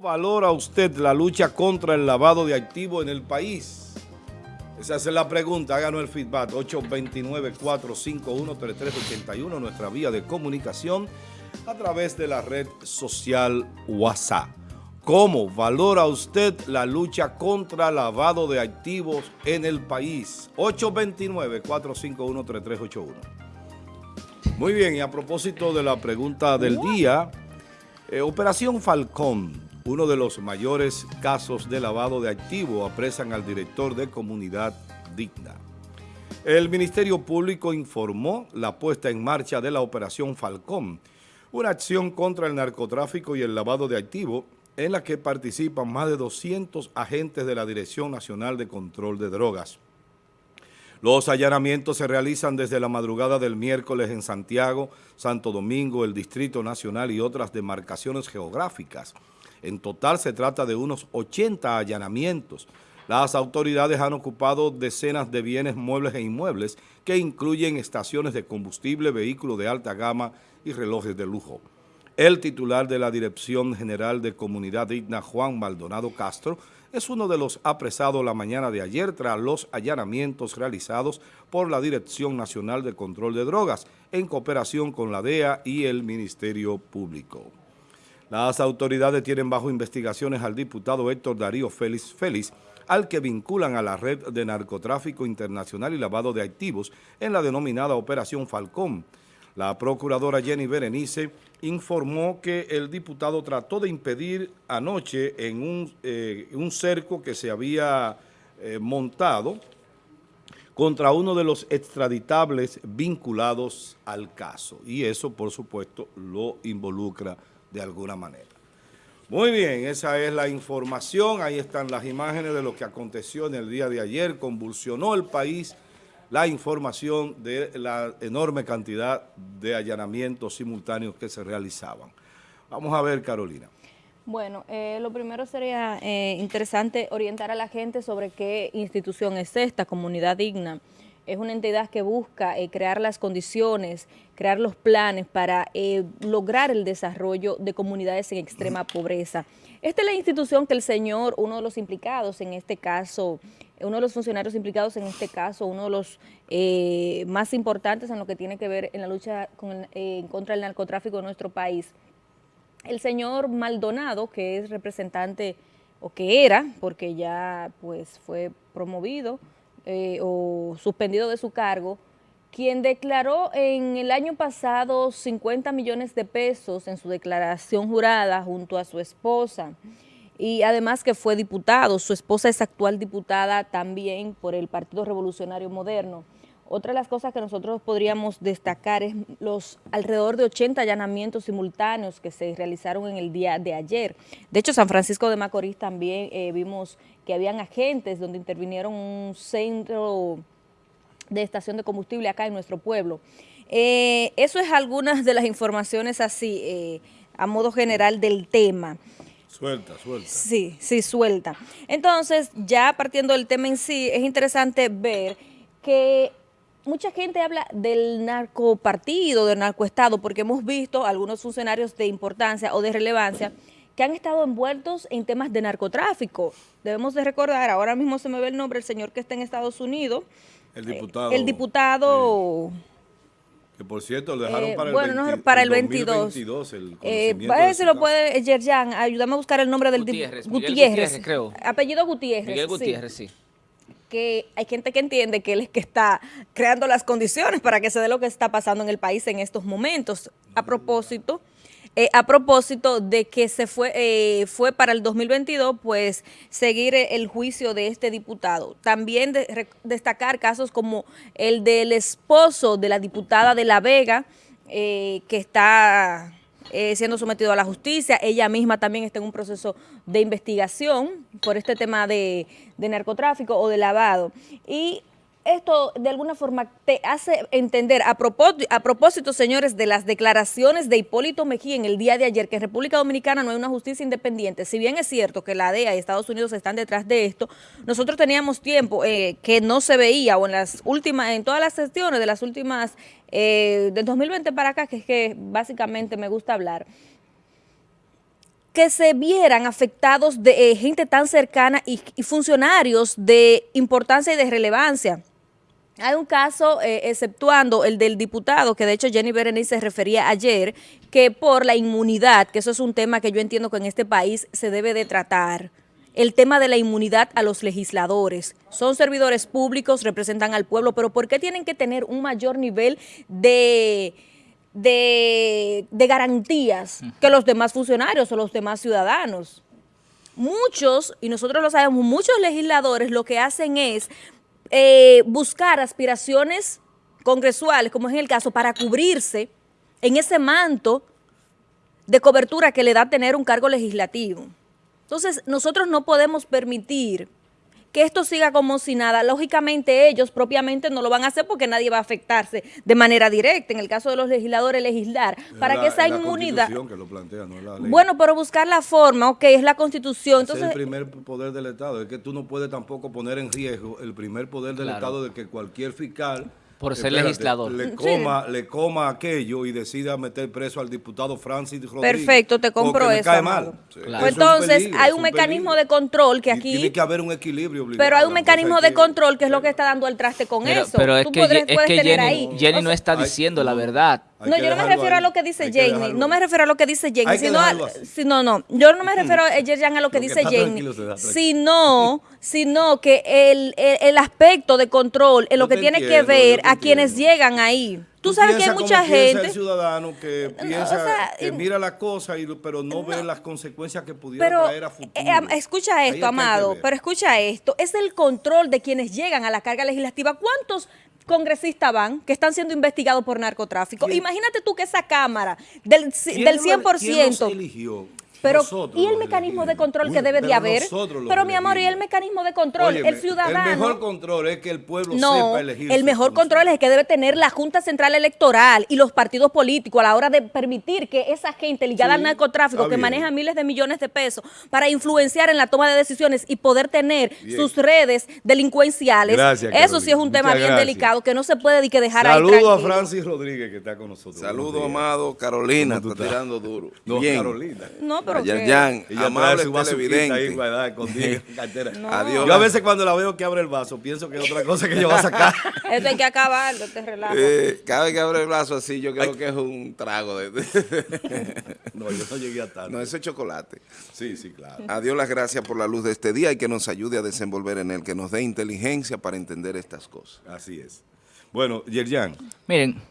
valora usted la lucha contra el lavado de activos en el país? Esa es la pregunta, háganos el feedback, 829-451-3381, nuestra vía de comunicación a través de la red social WhatsApp. ¿Cómo valora usted la lucha contra el lavado de activos en el país? 829-451-3381. Muy bien, y a propósito de la pregunta del día, eh, Operación Falcón, uno de los mayores casos de lavado de activos, apresan al director de Comunidad Digna. El Ministerio Público informó la puesta en marcha de la Operación Falcón, una acción contra el narcotráfico y el lavado de activos en la que participan más de 200 agentes de la Dirección Nacional de Control de Drogas. Los allanamientos se realizan desde la madrugada del miércoles en Santiago, Santo Domingo, el Distrito Nacional y otras demarcaciones geográficas. En total se trata de unos 80 allanamientos. Las autoridades han ocupado decenas de bienes muebles e inmuebles que incluyen estaciones de combustible, vehículos de alta gama y relojes de lujo. El titular de la Dirección General de Comunidad Digna, Juan Maldonado Castro, es uno de los apresados la mañana de ayer tras los allanamientos realizados por la Dirección Nacional de Control de Drogas en cooperación con la DEA y el Ministerio Público. Las autoridades tienen bajo investigaciones al diputado Héctor Darío Félix Félix, al que vinculan a la red de narcotráfico internacional y lavado de activos en la denominada Operación Falcón. La procuradora Jenny Berenice informó que el diputado trató de impedir anoche en un, eh, cerco que se había eh, montado contra uno de los extraditables vinculados al caso. Y eso, por supuesto, lo involucra de alguna manera. Muy bien, esa es la información, ahí están las imágenes de lo que aconteció en el día de ayer, convulsionó el país la información de la enorme cantidad de allanamientos simultáneos que se realizaban. Vamos a ver, Carolina. Bueno, eh, lo primero sería eh, interesante orientar a la gente sobre qué institución es esta, Comunidad Digna es una entidad que busca eh, crear las condiciones, crear los planes para lograr el desarrollo de comunidades en extrema pobreza. Esta es la institución que el señor, uno de los implicados en este caso, uno de los funcionarios implicados en este caso, uno de los eh, más importantes en lo que tiene que ver en la lucha contra el narcotráfico de nuestro país. El señor Maldonado, que es representante, o que era, porque ya pues fue promovido, eh, o suspendido de su cargo, quien declaró en el año pasado 50 millones de pesos en su declaración jurada junto a su esposa y además que fue diputado, su esposa es actual diputada también por el Partido Revolucionario Moderno. Otra de las cosas que nosotros podríamos destacar es los alrededor de 80 allanamientos simultáneos que se realizaron en el día de ayer. De hecho, San Francisco de Macorís también eh, vimos que habían agentes donde intervinieron un centro de estación de combustible acá en nuestro pueblo. Eh, eso es algunas de las informaciones así, eh, a modo general del tema. Suelta, suelta. Sí, sí, suelta. Entonces, ya partiendo del tema en sí, es interesante ver que mucha gente habla del narcopartido, del narcoestado, porque hemos visto algunos funcionarios de importancia o de relevancia que han estado envueltos en temas de narcotráfico. Debemos de recordar, ahora mismo se me ve el nombre, el señor que está en Estados Unidos. El diputado. el diputado... que por cierto lo dejaron eh, para, bueno, el, para el 22. 2022. El eh, lo puede, Yerjan, ayúdame a buscar el nombre del Gutiérrez, Gutiérrez, Gutiérrez, creo. Apellido Gutiérrez. Miguel Gutiérrez, sí que hay gente que entiende que él es que está creando las condiciones para que se dé lo que está pasando en el país en estos momentos. A propósito, eh, a propósito de que se fue, eh, fue para el 2022, pues seguir el juicio de este diputado. También destacar casos como el del esposo de la diputada de La Vega, eh, que está eh, siendo sometido a la justicia. Ella misma también está en un proceso de investigación por este tema de, de narcotráfico o de lavado. Y esto de alguna forma te hace entender, a propósito, señores, de las declaraciones de Hipólito Mejía en el día de ayer, que en República Dominicana no hay una justicia independiente. Si bien es cierto que la DEA y Estados Unidos están detrás de esto, nosotros teníamos tiempo eh, que no se veía, o en las últimas, en todas las sesiones de las últimas, eh, del 2020 para acá, que es que básicamente me gusta hablar, que se vieran afectados de eh, gente tan cercana y, funcionarios de importancia y de relevancia. Hay un caso, eh, exceptuando el del diputado, que de hecho Jenny Berenice se refería ayer, que por la inmunidad, que eso es un tema que yo entiendo que en este país se debe de tratar, el tema de la inmunidad a los legisladores. Son servidores públicos, representan al pueblo, pero ¿por qué tienen que tener un mayor nivel de de, garantías que los demás funcionarios o los demás ciudadanos. Muchos, y nosotros lo sabemos, muchos legisladores lo que hacen es eh, buscar aspiraciones congresuales, como es el caso, para cubrirse en ese manto de cobertura que le da tener un cargo legislativo. Entonces, nosotros no podemos permitir que esto siga como si nada. Lógicamente ellos propiamente no lo van a hacer porque nadie va a afectarse de manera directa. En el caso de los legisladores, legislar para que esa inmunidad... Que lo plantea, no la ley. Bueno, pero buscar la forma, ok, es la constitución. Entonces, es el primer poder del Estado. Es que tú no puedes tampoco poner en riesgo el primer poder del Estado de que cualquier fiscal por ser legislador. Le coma, le coma aquello y decida meter preso al diputado Francis Rodríguez. Perfecto, te compro eso. cae mal. Pues entonces, hay un, mecanismo de control que aquí... tiene que haber un equilibrio Pero hay un mecanismo de control que es lo que está dando el traste con eso. Pero es que, es que Jenny, Jenny no está diciendo la verdad. No, yo no me refiero a lo que dice Jenny, no me refiero a lo que dice Jenny, sino a, no, no, yo no me refiero a, Yerjan a lo que dice Jenny, sino, sino que el, el, aspecto de control es lo que tiene que ver a quienes llegan ahí. Tú, sabes que hay mucha gente. el ciudadano que piensa, que mira la cosa, y, pero no, ve las consecuencias que pudiera traer a eh, futuro. Eh, escucha esto, Amado, pero escucha esto. Es el control de quienes llegan a la carga legislativa. ¿Cuántos congresistas van que están siendo investigados por narcotráfico? Imagínate tú que esa Cámara del, del 100%... ¿quién eligió? Pero, ¿y el mecanismo de control que debe de haber? Pero, mi amor, ¿y el mecanismo de control? el ciudadano. El mejor control es que el pueblo sepa elegir. El mejor control es el que debe tener la Junta Central Electoral y los partidos políticos a la hora de permitir que esa gente ligada al narcotráfico, que maneja miles de millones de pesos, para influenciar en la toma de decisiones y poder tener sus redes delincuenciales. Eso sí es un tema bien delicado que no se puede que dejar Saludo ahí. Saludo a Francis Rodríguez que está con nosotros. Saludo, amado. Carolina, está tirando duro. No, Carolina. No, pero Jan, amable televidente. Ahí, Adiós. Yo a veces cuando la veo que abre el vaso, pienso que es otra cosa que yo va a sacar. Esto hay que acabar, te relajo. Eh, cada vez que abre el vaso así, yo creo que es un trago de... no, yo no llegué a tal. No, eso es chocolate. Sí, sí, claro. Adiós las gracias por la luz de este día y que nos ayude a desenvolver en él, que nos dé inteligencia para entender estas cosas. Así es. Bueno, Yerjan. Miren,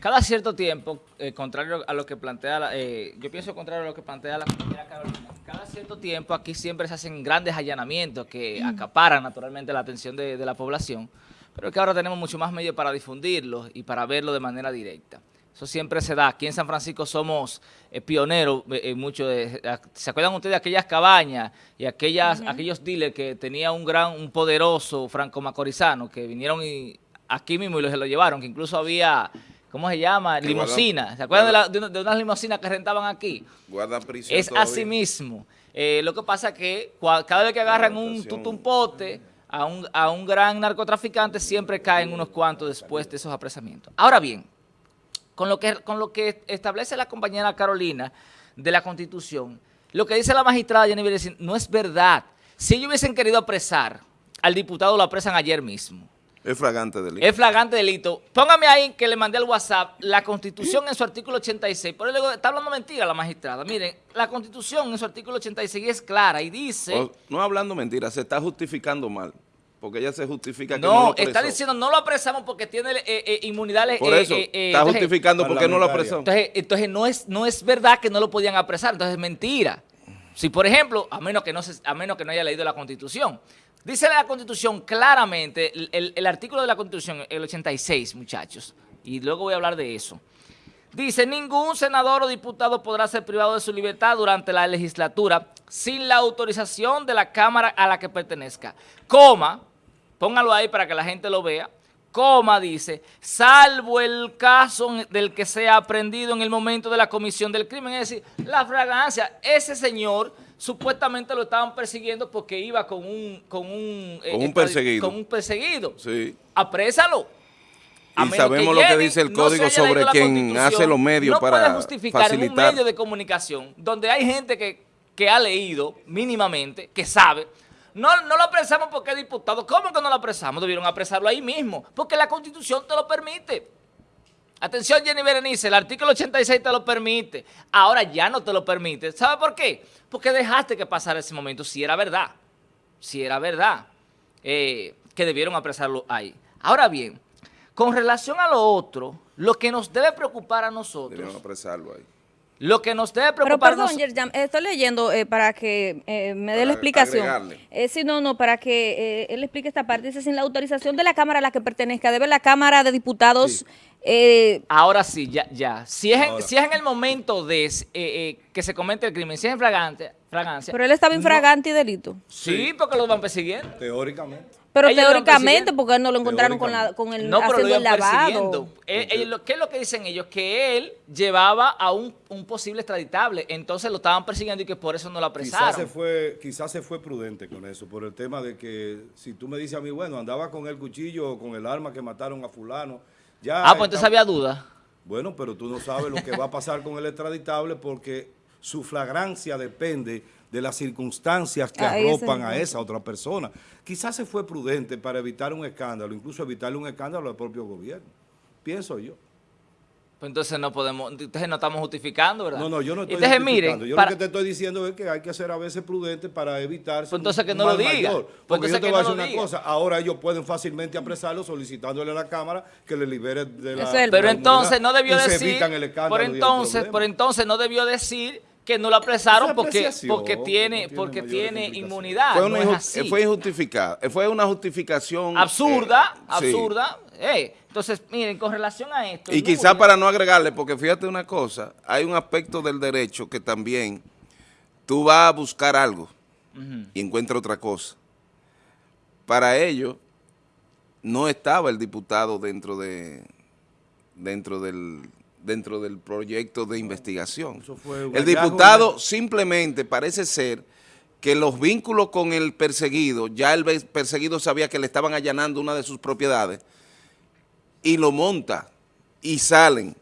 cada cierto tiempo, eh, contrario a lo que plantea, la, eh, yo pienso contrario a lo que plantea la compañera Carolina, cada cierto tiempo aquí siempre se hacen grandes allanamientos que mm. acaparan naturalmente la atención de, la población, pero que ahora tenemos mucho más medios para difundirlo y para verlo de manera directa. Eso siempre se da. Aquí en San Francisco somos eh, pioneros en mucho de, ¿Se acuerdan ustedes de aquellas cabañas y aquellas, aquellos dealers que tenía un gran, un poderoso franco macorizano que vinieron y, aquí mismo y se lo llevaron, que incluso había ¿cómo se llama? Limosina. ¿Se acuerdan de, unas limosinas que rentaban aquí? Guarda prisión Es así mismo. Eh, lo que pasa es que cada vez que agarran un tutumpote a un, a un gran narcotraficante, siempre caen unos cuantos después de esos apresamientos. Ahora bien, con lo que, con lo que establece la compañera Carolina de la Constitución, lo que dice la magistrada Jenny no es verdad. Si ellos hubiesen querido apresar, al diputado lo apresan ayer mismo. Es flagrante delito. Es flagrante delito. Póngame ahí que le mandé al WhatsApp la Constitución en su artículo 86. Por eso está hablando mentira la magistrada. Miren, la Constitución en su artículo 86 es clara y dice... no hablando mentira, se está justificando mal. Porque ella se justifica que no, no lo está diciendo no lo apresamos porque tiene eh, eh, inmunidad. Por eso, eh, está justificando porque no lo apresó. Entonces, entonces no, es, no es verdad que no lo podían apresar, entonces es mentira. Si, por ejemplo, a menos que no, se, a menos que no haya leído la Constitución, Dice la Constitución claramente, el, artículo de la Constitución, el 86, muchachos, y luego voy a hablar de eso. Dice, ningún senador o diputado podrá ser privado de su libertad durante la legislatura sin la autorización de la Cámara a la que pertenezca. Coma, póngalo ahí para que la gente lo vea, coma dice, salvo el caso del que sea aprendido en el momento de la comisión del crimen, es decir, la fragancia, ese señor supuestamente lo estaban persiguiendo porque iba con un... Con un, eh, perseguido. Con un perseguido. Sí. Aprésalo. A Y sabemos lo que dice el no código sobre quien hace los medios no para puede justificar en un facilitar. medio de comunicación donde hay gente que, que ha leído mínimamente, que sabe. No, no lo apresamos porque es diputado. ¿Cómo que no lo apresamos? Debieron apresarlo ahí mismo, porque la Constitución te lo permite. Atención, Jenny Berenice, el artículo 86 te lo permite. Ahora ya no te lo permite. ¿Sabe por qué? Porque dejaste que pasara ese momento, si era verdad. Si era verdad. eh, que debieron apresarlo ahí. Ahora bien, con relación a lo otro, lo que nos debe preocupar a nosotros, Debieron apresarlo ahí. lo que nos debe Pero preocupar a perdón, estoy leyendo eh, para que eh, me dé la explicación. Eh, sí, no, no, para que eh, él explique esta parte. Dice, sin la autorización de la Cámara a la que pertenezca, debe la Cámara de Diputados... eh, Ahora sí, ya, ya. Si es en, si es en el momento de eh, eh, que se comete el crimen, si es en fragante, fragancia, pero él estaba infragante y delito. sí, porque lo van persiguiendo. Teóricamente. Pero Ellos teóricamente, porque él no lo encontraron con, la, con el No, pero lo haciendo el lavado. persiguiendo. Eh, lo- ¿Qué es lo que dicen ellos? Que él llevaba a un, un posible extraditable, entonces lo estaban persiguiendo y que por eso no lo Quizás apresaron. se, fue, quizás se fue prudente con eso, por el tema de que si tú me dices a mí, bueno, andaba con el cuchillo o con el arma que mataron a fulano, ya... ah, pues entonces había duda. Bueno, pero tú no sabes lo que va a pasar con el extraditable porque su flagrancia depende de las circunstancias que Ahí arropan a esa otra persona. Quizás se fue prudente para evitar un escándalo, incluso evitarle un escándalo al propio gobierno. Pienso yo. Pues entonces no podemos, entonces no estamos justificando, ¿verdad? No, no, yo no estoy Entonces justificando. miren, Yo para- lo que te estoy diciendo es que hay que ser a veces prudente para evitar Pues entonces que no lo diga. mayor. Pues Porque yo entonces te que voy a no decir una diga. cosa, ahora ellos pueden fácilmente apresarlo solicitándole a la Cámara que le libere de la Ese es el de la Pero entonces no debió y se decir, evitan el escándalo por entonces, por entonces no debió decir que no lo apresaron Esa porque, porque tiene, porque tiene inmunidad. Fue no una, es inju- así. fue injustificada. eh, Fue una justificación... absurda, eh, sí. absurda. Eh, entonces, miren, con relación a esto. Y quizá para no agregarle, porque fíjate una cosa, hay un aspecto del derecho que también tú vas a buscar algo y encuentras otra cosa. Para ello, no estaba el diputado dentro de dentro del dentro del proyecto de investigación. El diputado simplemente parece ser que los vínculos con el perseguido, ya el perseguido sabía que le estaban allanando una de sus propiedades y lo monta y salen.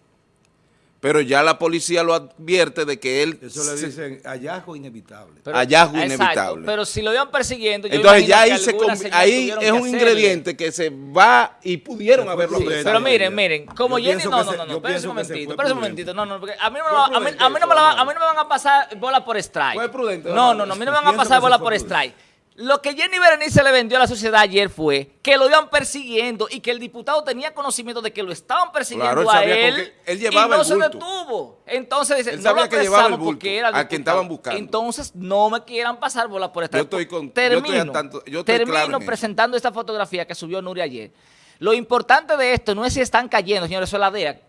Pero ya la policía lo advierte de que él... Eso le dicen hallazgo inevitable. pero- hallazgo exacto, inevitable. Pero si lo iban persiguiendo, yo Entonces ya ahí, se ahí es que un hacerle. ingrediente que se va y pudieron haberlo apresado. Pero miren, miren, como Yo Jenny, no, no, no, no, espérense un momentito, espérense un momentito, no, no, porque a mí no me, Fue va- a mí, a mí no me la a mí no me van a pasar bola por strike. Fue prudente, No, no, no, a mí no me van a pasar bola por strike. Lo que Jenny Berenice le vendió a la sociedad ayer fue que lo iban persiguiendo y que el diputado tenía conocimiento de que lo estaban persiguiendo Claro, a él, él llevaba y no el se detuvo. Entonces dice, Él no lo que llevaba el apresamos bulto, porque era el a quien estaban buscando. Entonces no me quieran pasar bola por strike. Yo estoy con- yo termino, estoy tanto- yo estoy termino claro en eso. presentando esta fotografía que subió Nuria ayer. Lo importante de esto no es si están cayendo, señores, eso es la DEA.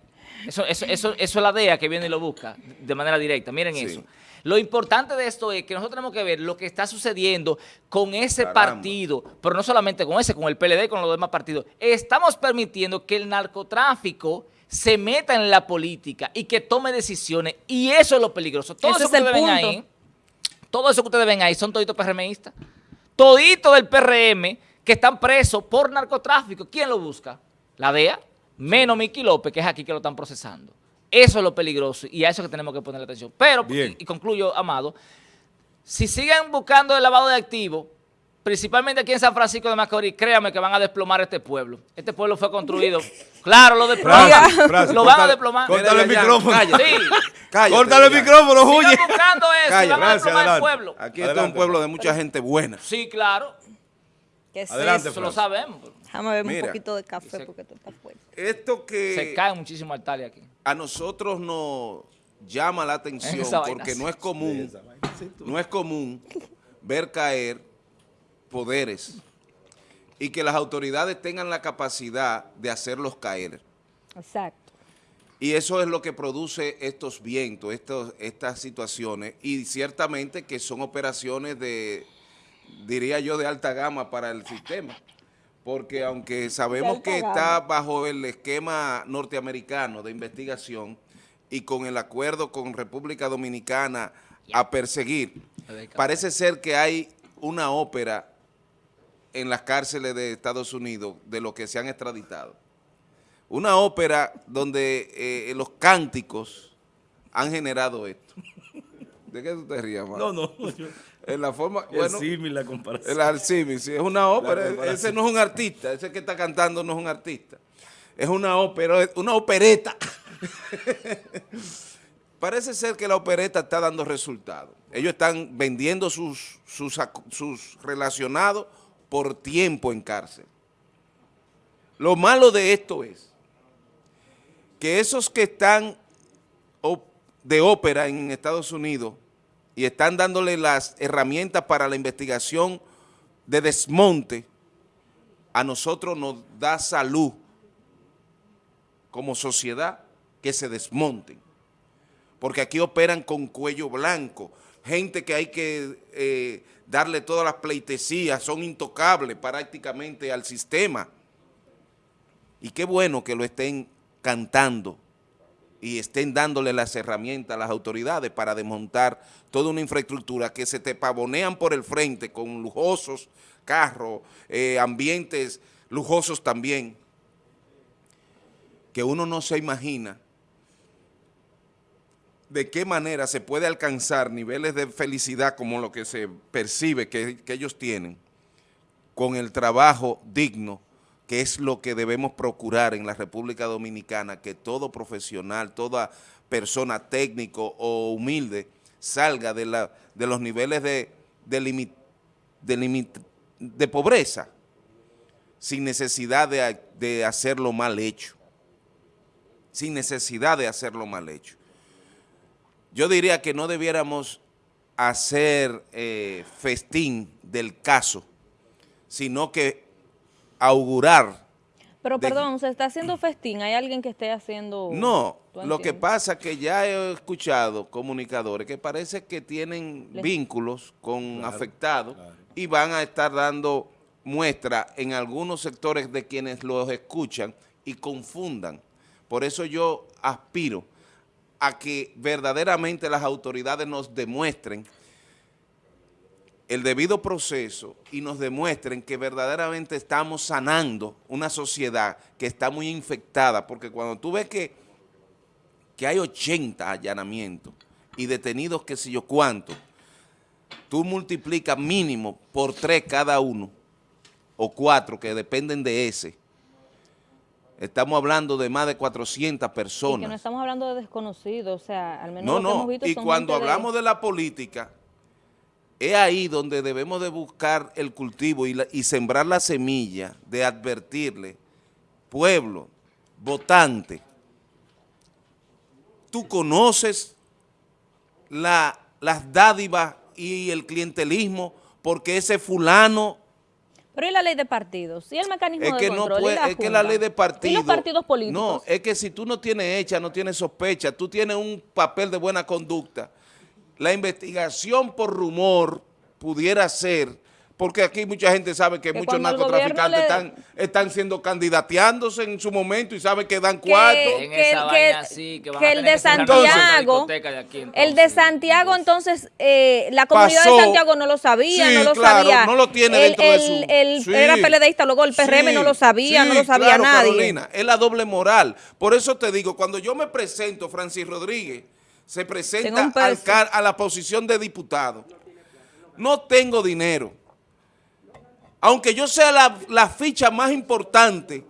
Eso, eso, eso, eso es la DEA que viene y lo busca de manera directa. Miren Sí. eso. Lo importante de esto es que nosotros tenemos que ver lo que está sucediendo con ese Caramba. partido, pero no solamente con ese, con el PLD con los demás partidos. Estamos permitiendo que el narcotráfico se meta en la política y que tome decisiones y eso es lo peligroso. Todo Ese eso es que el ustedes ven ahí, todo eso que ustedes ven ahí son toditos PRMistas. Toditos del PRM que están presos por narcotráfico. ¿Quién lo busca? La DEA, menos Miki López, que es aquí que lo están procesando. Eso es lo peligroso y a eso que tenemos que ponerle atención. Pero, Bien. y, y concluyo, Amado, si siguen buscando el lavado de activos, principalmente aquí en San Francisco de Macorís, créanme que van a desplomar este pueblo. Este pueblo fue construido. Claro, lo desploman. Lo van a desplomar. córtale el micrófono. cállate. Sí. Cállate, Córtale el micrófono, Juye. Sigan buscando eso y van a desplomar el adelante. pueblo. Aquí está un Adelante, pueblo de mucha gente buena. Sí, claro. ¿Qué es Adelante, Eso lo sabemos. Déjame ver un poquito de café Se- porque esto está fuerte. Esto que... Se cae muchísimo altares aquí. A nosotros nos llama la atención porque no es común, no es común ver caer poderes y que las autoridades tengan la capacidad de hacerlos caer. Exacto. Y eso es lo que produce estos vientos, estos, estas situaciones, y ciertamente que son operaciones de, diría yo, de alta gama para el sistema. Porque aunque sabemos que está bajo el esquema norteamericano de investigación y con el acuerdo con República Dominicana a perseguir, parece ser que hay una ópera en las cárceles de Estados Unidos de los que se han extraditado. una ópera donde eh, los cánticos han generado esto. ¿De qué tú te rías, No, no. en la forma, el bueno, símil, la comparación. el arcímil, sí, es una ópera. Ese no es un artista, ese que está cantando no es un artista. Es una ópera, una opereta. Parece ser que la opereta está dando resultados. Ellos están vendiendo sus, sus, sus relacionados por tiempo en cárcel. Lo malo de esto es que esos que están de ópera en Estados Unidos y están dándole las herramientas para la investigación de desmonte, a nosotros nos da salud como sociedad que se desmonten. Porque aquí operan con cuello blanco, gente que hay que eh, darle todas las pleitesías, son intocables prácticamente al sistema. Y qué bueno que lo estén cantando y estén dándole las herramientas a las autoridades para desmontar toda una infraestructura que se te pavonean por el frente con lujosos carros, eh, ambientes lujosos también, que uno no se imagina de qué manera se puede alcanzar niveles de felicidad como lo que se percibe que, que ellos tienen con el trabajo digno, que es lo que debemos procurar en la República Dominicana, que todo profesional, toda persona técnico o humilde salga de, la, de los niveles de, de, limi- de limit- de pobreza sin necesidad de, de hacerlo mal hecho, sin necesidad de hacerlo mal hecho. Yo diría que no debiéramos hacer eh, festín del caso, sino que augurar. Pero de- perdón, se está haciendo festín. ¿Hay alguien que esté haciendo...? No, ¿Tú lo que pasa es que ya he escuchado comunicadores que parece que tienen Les- vínculos con afectados y van a estar dando muestra en algunos sectores de quienes los escuchan y confundan. Por eso yo aspiro a que verdaderamente las autoridades nos demuestren el debido proceso y nos demuestren que verdaderamente estamos sanando una sociedad que está muy infectada, porque cuando tú ves que, que hay 80 allanamientos y detenidos que sé yo cuánto, tú multiplicas mínimo por tres cada uno, o cuatro que dependen de ese. Estamos hablando de más de 400 Y personas. que no estamos hablando de desconocidos, o sea, al menos No, lo que hemos no, visto y cuando de- hablamos de la política, es ahí donde debemos de buscar el cultivo y, la- y sembrar la semilla de advertirle, pueblo, votante, tú conoces la- las dádivas y el clientelismo porque ese fulano Pero ¿y la ley de partidos? ¿Y el mecanismo es de que no control? ¿Y puede, la es que la ley de partido. ¿Y los partidos políticos? No, es que si tú no tienes hecha, no tienes sospecha, tú tienes un papel de buena conducta. La investigación por rumor pudiera ser, porque aquí mucha gente sabe que, Que muchos el narcotraficantes están, están siendo candidateándose en su momento y saben que dan que, cuarto. En que- esa que- vaina así, que van que a el de Santiago, de aquí, el entonces. de Santiago, entonces, eh, la comunidad Pasó. de Santiago no lo sabía, Sí, no lo claro, sabía. no lo tiene el, dentro de el- su- el- Sí. Era PLDista, luego el PRM no lo sabía, no lo sabía claro, nadie. Carolina, es la doble moral. Por eso te digo, cuando yo me presento, Francis Rodríguez, se presenta al car- a la posición de diputado. No tengo dinero. Aunque yo sea la, la ficha más importante,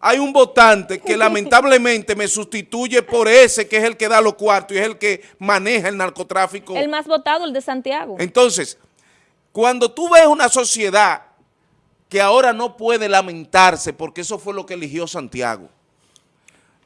hay un votante que lamentablemente me sustituye por ese que es el que da los cuartos y es el que maneja el narcotráfico. El más votado, el de Santiago. Entonces, cuando tú ves una sociedad que ahora no puede lamentarse porque eso fue lo que eligió Santiago,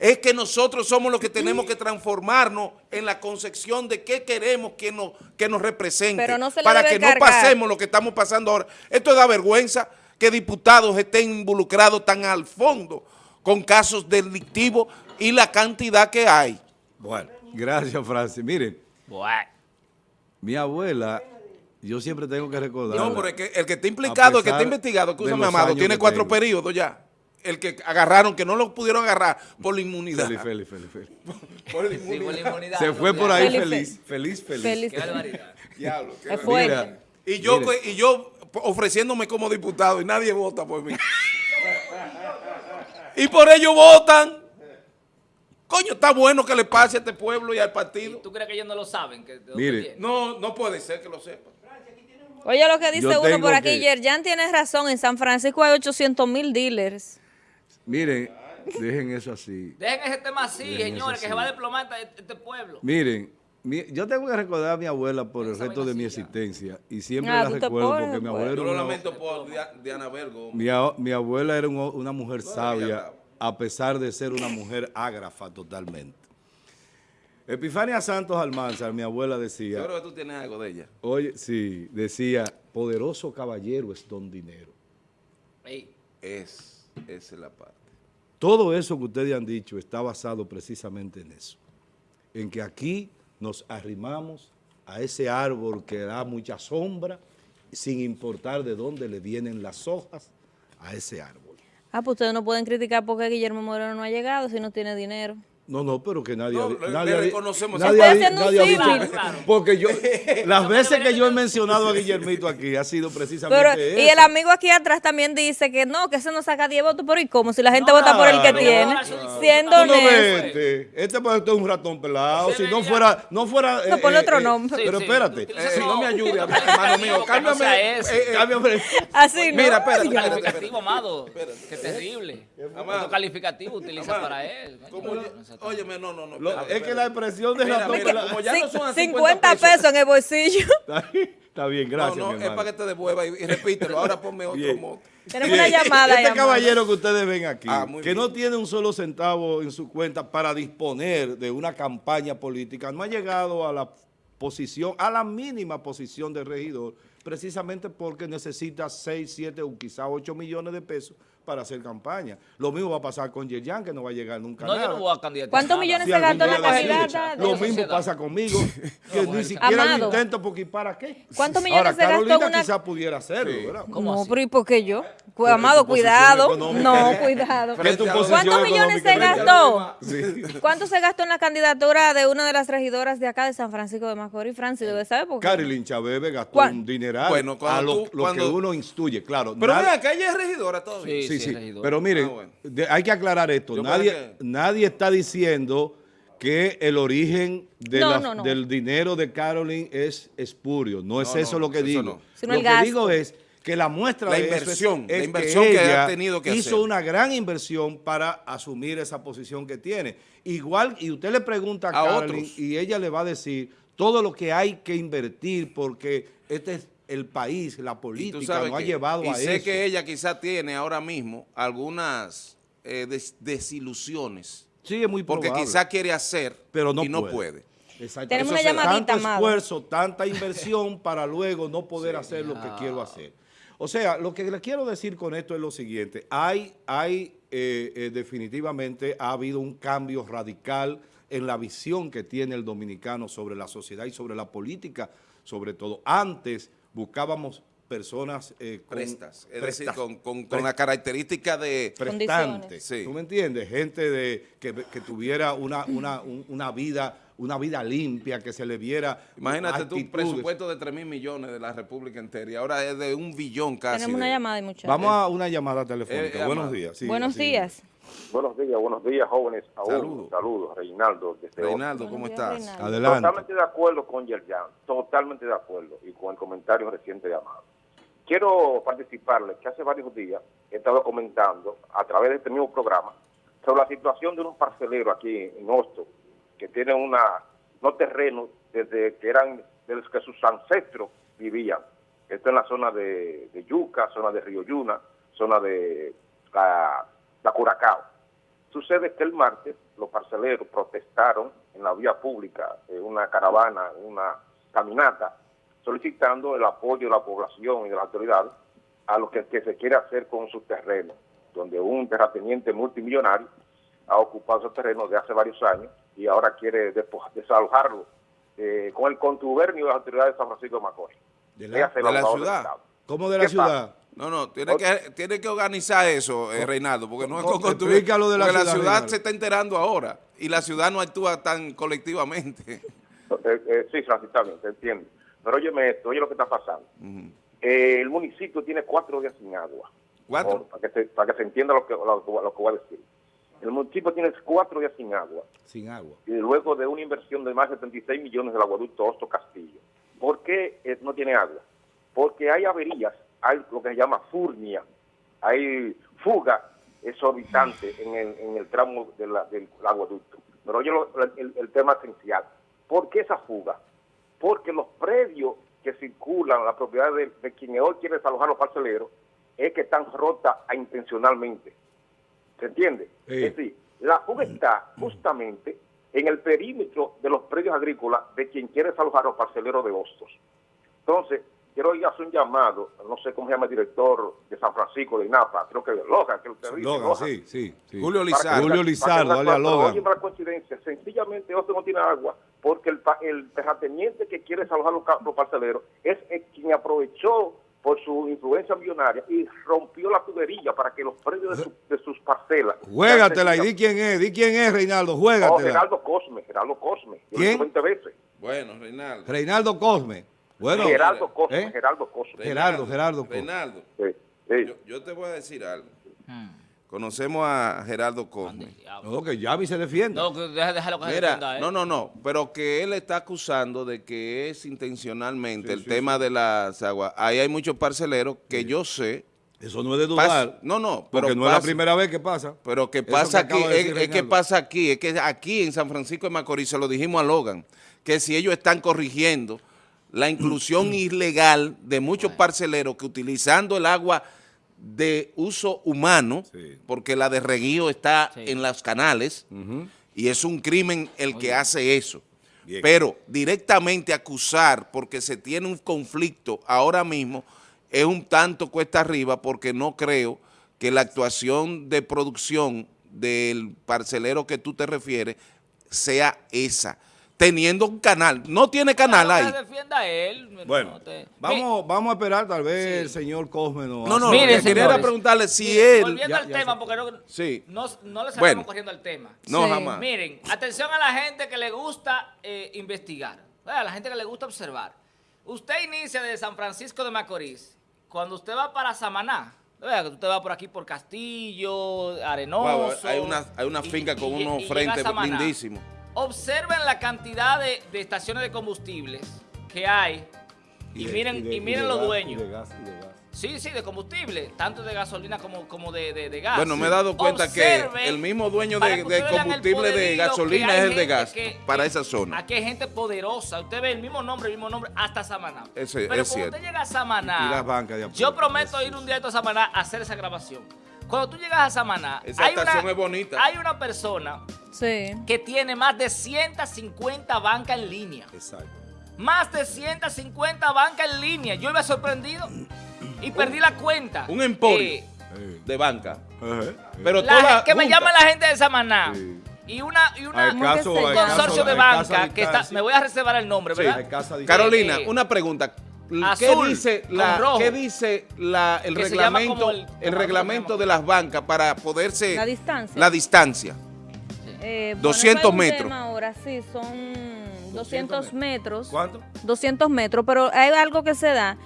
es que nosotros somos los que tenemos que transformarnos en la concepción de qué queremos que nos, que nos represente Pero no se para que no pasemos lo que estamos pasando ahora. Esto da vergüenza que diputados estén involucrados tan al fondo con casos delictivos y la cantidad que hay. Bueno, gracias, Francis. Miren, mi abuela, yo siempre tengo que recordar. No, pero el que, el que está implicado, el que está investigado, escúchame, Amado, tiene cuatro tengo. periodos ya. El que agarraron, que no lo pudieron agarrar por la inmunidad. Feliz, feliz, feliz, feliz. Por la Sí, por inmunidad. la inmunidad, Se fue por ahí Feliz, feliz, feliz, feliz. Feliz. Qué barbaridad. Diablo, qué. Mira, Y yo, y yo ofreciéndome como diputado y nadie vota por mí. Y por ello votan. Coño, está bueno que le pase a este pueblo y al ¿Y partido. ¿Tú crees que ellos no lo saben? Que, Mire. No, no puede ser que lo sepan. Oye, lo que dice Yo uno por aquí, que- Yerjan tiene razón, en San Francisco hay 800 mil dealers. Miren, dejen eso así. Dejen ese tema así, Dejen señores, que así. se va a desplomar este, este pueblo. Miren, mi- yo tengo que recordar a mi abuela por el resto de mi existencia. Y siempre Ah, la recuerdo porque mi abuela Yo era lo una, lamento por Dia- Diana Vergo. mi, mi abuela era un- una mujer sabia, a pesar de ser una mujer ágrafa totalmente. Epifania Santos Almanzar, mi abuela Yo decía, creo que tú tienes algo de ella. oye, sí, decía, poderoso caballero es don dinero. Es, esa es la parte. Todo eso que ustedes han dicho está basado precisamente en eso. En que aquí nos arrimamos a ese árbol que da mucha sombra, sin importar de dónde le vienen las hojas a ese árbol. Ah, pues ustedes no pueden criticar porque Guillermo Moreno no ha llegado si no tiene dinero. No, no, pero que nadie, No, ha nadie reconocemos nadie ha nadie ha dicho- porque yo, las veces que yo he mencionado a Guillermito aquí ha sido precisamente Pero, y eso. el amigo aquí atrás también dice que no, que ese no saca 10 votos, pero ¿y cómo? Si la gente vota por el que tiene, Claro. siendo honesto. este, este pues, es un ratón pelado, si no fuera, no fuera... No, ponle otro nombre. Pero Sí, sí. espérate, Eh, eso. no me ayude, hermano mío. Cámbiame. eh, eh. Así no. Mira, espérate, espérate, amado. Qué terrible. Otro calificativo utiliza para él. Óyeme, no, no, no. Lo- espérate, es que la expresión de Mira, ratón mira, pelado... como ya no son a 50 pesos en el bolsillo. Está bien, gracias, no, no, mi es para que te devuelva y, y repítelo. Ahora ponme otro Bien. moto. Tenemos una llamada. Este caballero que ustedes ven aquí, Ah, que bien. no tiene un solo centavo en su cuenta para disponer de una campaña política, no ha llegado a la posición, a la mínima posición de regidor, precisamente porque necesita 6, 7 o quizá 8 millones de pesos para hacer campaña. Lo mismo va a pasar con Yerjan, que no va a llegar nunca No, nada. yo no voy a candidatar. ¿Cuántos millones Si se gastó la candidata? Lo mismo pasa conmigo, que ni siquiera lo Amado. intento porque ¿y para qué? ¿Cuántos millones Ahora, se gastó en Carolina una- quizá pudiera hacerlo, ¿verdad? ¿Cómo no, así? pero ¿y por qué yo? Pues, Porque amado, cuidado. No, cuidado. ¿Cuántos posición ¿Cuántos millones se gastó? Sí. ¿Cuánto se gastó en la candidatura de una de las regidoras de acá de San Francisco de Macorís? Francis, debe saber porque Carilyn Chabebe gastó ¿Cuán- un dineral Bueno, a lo, tú- lo cuando- que uno instruye, claro. Pero mira, que ella es regidora todavía. Sí, sí, sí, regidor. pero miren, Ah, bueno. de- hay que aclarar esto. Yo Nadie, que- nadie está diciendo que el origen de No, la- no, no. del dinero de Caroline es espurio. No es No, eso no, lo que eso digo. no. Sino lo el que gasto. digo es que la muestra La de eso es- inversión, es, la inversión que ella ha tenido que hizo hacer. una gran inversión para asumir esa posición que tiene. Igual, y usted le pregunta a, A Caroline otros. y ella le va a decir todo lo que hay que invertir porque este es el país, la Y política sabes no ha que- llevado y a sé eso. que ella quizá tiene ahora mismo algunas eh, des- desilusiones. Sí, es muy Porque probable. quizá quiere hacer pero no y no puede. puede. Exacto. Tenemos Eso una llamadita, Tanto Amado. esfuerzo, tanta inversión para luego no poder hacer lo que quiero hacer. O sea, lo que le quiero decir con esto es lo siguiente. Hay, hay eh, eh, definitivamente ha habido un cambio radical en la visión que tiene el dominicano sobre la sociedad y sobre la política, sobre todo. Antes buscábamos personas eh, con Prestas. Es prestas- decir, con, con- la característica de... prestante. Sí. ¿Tú me entiendes? Gente de, que, que tuviera una, una, un- una vida una vida limpia, que se le viera Imagínate tú un actitudes. presupuesto de 3 mil millones de la República entera y ahora es de un billón casi. tenemos una de- llamada y muchachos. Vamos a una llamada telefónica. Eh, buenos días. Sí, Buenos así. días. Buenos días, buenos días, jóvenes. Aún, Saludos. Saludos, Reinaldo. Desde Reinaldo, ¿cómo estás? Reinaldo. Adelante. Totalmente de acuerdo con Yerjan, totalmente de acuerdo y con el comentario reciente de Amado. Quiero participarles que hace varios días he estado comentando a través de este mismo programa sobre la situación de unos parceleros aquí en Hosto que tienen una, no terrenos desde que eran, desde que sus ancestros vivían. Esto en la zona de, de Yuca, zona de Río Yuna, zona de la, la Curacao. Sucede que el martes los parceleros protestaron en la vía pública, en una caravana, en una caminata, solicitando el apoyo de la población y de las autoridades a lo que, que se quiere hacer con sus terrenos, donde un terrateniente multimillonario ha ocupado esos terrenos de hace varios años y ahora quiere desalojarlo eh, con el contubernio de las autoridades de San Francisco de Macorís. ¿De la, de la ciudad? ¿Cómo de la ¿Qué ciudad? No, no, tiene que, tiene que organizar eso, eh, Reinaldo, porque no es Co- con explícalo de la ciudad, Reinaldo. se está enterando ahora y la ciudad no actúa tan colectivamente. Eh, eh, sí, Francis, está bien, te entiendo. Pero óyeme esto, oye lo que está pasando. Eh, el municipio tiene cuatro días sin agua. ¿Cuatro? Por- para, que se, para que se entienda lo que, lo, lo que voy a decir. El municipio tiene cuatro días sin agua Sin agua. y luego de una inversión de más de 76 millones del aguaducto Osto Castillo. ¿Por qué eh, no tiene agua? Porque hay averías, hay lo que se llama furnia, hay fuga exorbitante en el, en el tramo de la- del aguaducto. Pero oye lo- el, el tema esencial. ¿Por qué esa fuga? Porque los predios que circulan, la propiedad de, de quien hoy quiere desalojar los parceleros, es que están rotas intencionalmente. ¿Se entiende? Sí. Es decir, la fuga está justamente en el perímetro de los predios agrícolas de quien quiere desalojar los parceleros de Hostos. Entonces, quiero ir a hacer un llamado, no sé cómo se llama el director de San Francisco de INAPA, creo que Logan, que usted dice, Logan, Logan. sí, sí, sí. Julio Para Lizardo. Julio para Lizardo, para dale a Logan. oye, la coincidencia, sencillamente Hostos no tiene agua porque el, pa- el terrateniente que quiere desalojar los, los parceleros es el quien aprovechó por su influencia millonaria y rompió la tubería para que los predios de, su- de sus parcelas... Juégatela y di quién es, di quién es, Reinaldo, Oh, juégatela. Cosme, Geraldo Cosme. Lo he ¿Quién? dicho 20 veces. Bueno, Reinaldo. Reinaldo Cosme. Bueno, Geraldo Cosme, ¿eh? Geraldo Cosme. Gerardo, Gerardo. Reinaldo, Sí, sí. yo, yo te voy a decir algo. Hmm. Conocemos a Gerardo Cosme. no, que Yavi se defiende. No, que deja- déjalo que se Mira, defienda, ¿eh? no, no, no, pero que él está acusando de que es intencionalmente Sí, el sí, tema de las aguas. Ahí hay muchos parceleros que yo sé, Eso no es de dudar. no, no, pero porque no es la primera vez que pasa. Pero que pasa que aquí, de es, es que pasa aquí, es que aquí en San Francisco de Macorís se lo dijimos a Logan, que si ellos están corrigiendo la inclusión ilegal de muchos parceleros que utilizando el agua de uso humano, Sí. porque la de reguío está Sí. en los canales, y es un crimen el que hace eso. Bien. Pero directamente acusar porque se tiene un conflicto ahora mismo es un tanto cuesta arriba porque no creo que la actuación de producción del parcelero que tú te refieres sea esa. Teniendo un canal, no tiene canal Claro, ahí. defienda él. Bueno, no te- vamos, vamos a esperar, tal vez Sí. el señor Cosme No, no, lo Miren, que quería preguntarle si él... Volviendo Ya- al ya tema, sé. porque no, Sí. no, no le salimos Bueno. corriendo al tema. No, Sí. jamás. Miren, atención a la gente que le gusta eh, investigar, a la gente que le gusta observar. Usted inicia de San Francisco de Macorís, cuando usted va para Samaná, usted va por aquí por Castillo, Arenoso. Wow, hay una, hay una y- finca y- con y- unos frentes lindísimos. Observen la cantidad de, de estaciones de combustibles que hay y, de- miren, de- y miren los gas, dueños. y de gas, y de gas. Sí, sí, de combustible, tanto de gasolina como, como de, de- de gas. Bueno, me he dado cuenta que el mismo dueño de, de combustible de gasolina es el de gas que- para esa zona. Aquí hay gente poderosa. Usted ve el mismo nombre, el mismo nombre, hasta Samaná. Ese- Pero es cuando cierto. usted llega a Samaná, Y las bancas de apoyo. yo prometo ir un día a Samaná a hacer esa grabación. Cuando tú llegas a Samaná, Esa hay, estación una, es bonita. hay una persona Sí. que tiene más de 150 bancas en línea. Exacto. Más de 150 bancas en línea. Yo iba sorprendido y perdí la cuenta. un emporio. Eh, de banca. Pero la toda que me llame la gente de Samaná. Sí. Y una, y una Hay ¿Cómo que caso, un llama? consorcio de banca que está, me voy a reservar el nombre, Sí. ¿verdad? Carolina, Eh, una pregunta. ¿Qué azul, dice con la, rojo. ¿qué dice la, el reglamento, el- el, reglamento de las bancas para poderse La distancia. la distancia? Eh, bueno, 200 eso es un metros. Ahora sí, son 200 metros. ¿Cuánto? 200 metros, pero hay algo que se da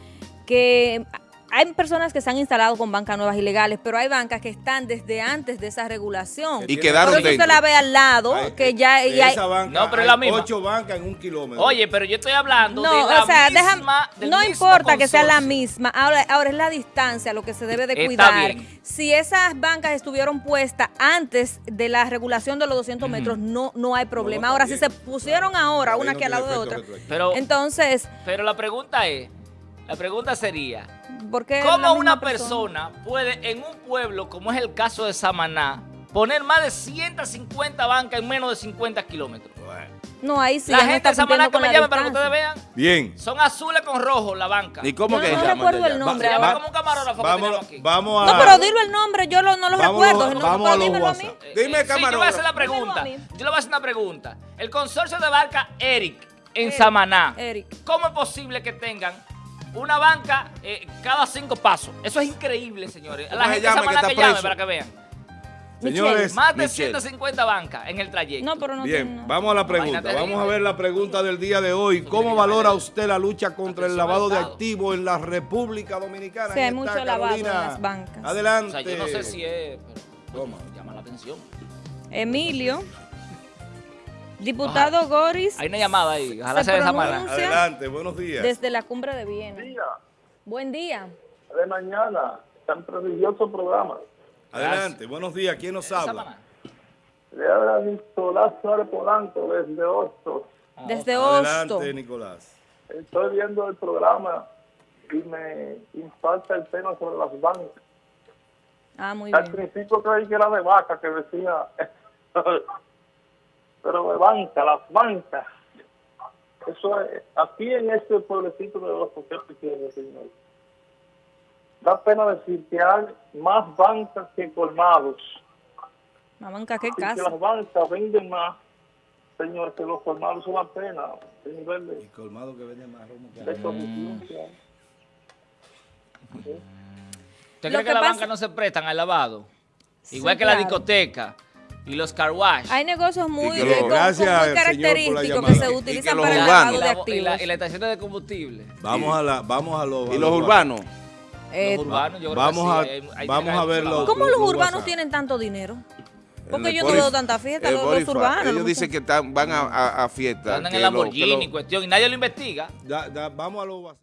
que hay personas que se han instalado con bancas nuevas ilegales, pero hay bancas que están desde antes de esa regulación. Y quedaron Por eso dentro. se la ve al lado, Hay- que ya de hay- banca No, pero es hay la misma. ocho bancas en un kilómetro. Oye, pero yo estoy hablando no, de la o sea, misma, deja- no importa que sea la misma, ahora, ahora es la distancia lo que se debe de Está cuidar. bien. Si esas bancas estuvieron puestas antes de la regulación de los 200 metros, no, no hay problema. No, ahora, si se pusieron ahora una no aquí al lado de otra. Pero, entonces, pero la pregunta es, la pregunta sería, ¿por qué la ¿cómo una persona puede en un pueblo, como es el caso de Samaná, poner más de 150 bancas en menos de 50 kilómetros? No, ahí sí. la no gente de Samaná que me la llame para que ustedes vean, Bien. son azules con rojo la banca. ¿Y cómo Yo que no llaman recuerdo el nombre. Se llama Va- como un camarógrafo Vamos, aquí. vamos a... No, pero dilo el nombre, yo lo- no lo recuerdo. no, vamos a los dímelo a mí. WhatsApp. Eh, Dime, eh, sí, yo voy a camarógrafo. hacer la pregunta. Yo le voy a hacer una pregunta. El consorcio de barca Eric en Samaná. Eric. ¿Cómo es posible que tengan una banca eh, cada cinco pasos? Eso es increíble, señores. ¿Cómo La gente llama que llame preso? para que vean. Señores, Más de Michelle. 150 bancas en el trayecto. No, pero no tiene Bien, vamos a la pregunta. Vamos a ver la pregunta del día de hoy. ¿Cómo valora usted la lucha contra el lavado de activos en la República Dominicana? Sí, hay mucho lavado en Carolina. las bancas. O Adelante. sea, yo no sé si es, pero Toma. llama la atención. Emilio, diputado Goris, Hay una llamada ahí, ojalá Se sea esa pronuncia- mala. Adelante, buenos días. desde la cumbre de Viena. día Buen día. de mañana, tan prestigioso programa. Adelante, buenos días. ¿Quién nos habla? mala. Le habla Nicolás Suárez Polanco desde Hostos. Desde Hosto. Adelante, Nicolás. Estoy viendo el programa y me impacta el tema sobre las bancas. Ah, muy Al bien. principio creí que era de vaca que decía, pero de banca, las bancas. Eso es, aquí en este pueblecito de ¿qué te quiero decir? Da pena decir que hay más bancas que colmados. La banca, qué y que casa. las bancas venden más, señor, que los colmados son una pena, el nivel Y colmado que vende más romo que de que hay. ¿Usted cree que, que las pasa- bancas no se prestan al lavado? Sí, Igual que la discoteca y los car wash. Hay negocios muy, eh, los- con- con característicos que se utilizan para el lavado y, de la, y, activos. la, y la estación de combustible. Vamos a la, vamos a los. Y los urbanos, Eh, los urbanos, yo creo vamos que a- sí, hay- hay vamos que a ver los-. ¿Cómo los los urbanos WhatsApp. tienen tanto dinero? Porque yo no veo tanta fiesta, los, urbanos. Ellos los dicen que están, van a, a, a fiestas. Andan en Lamborghini, lo- cuestión, y nadie lo investiga. Da- da- vamos a los.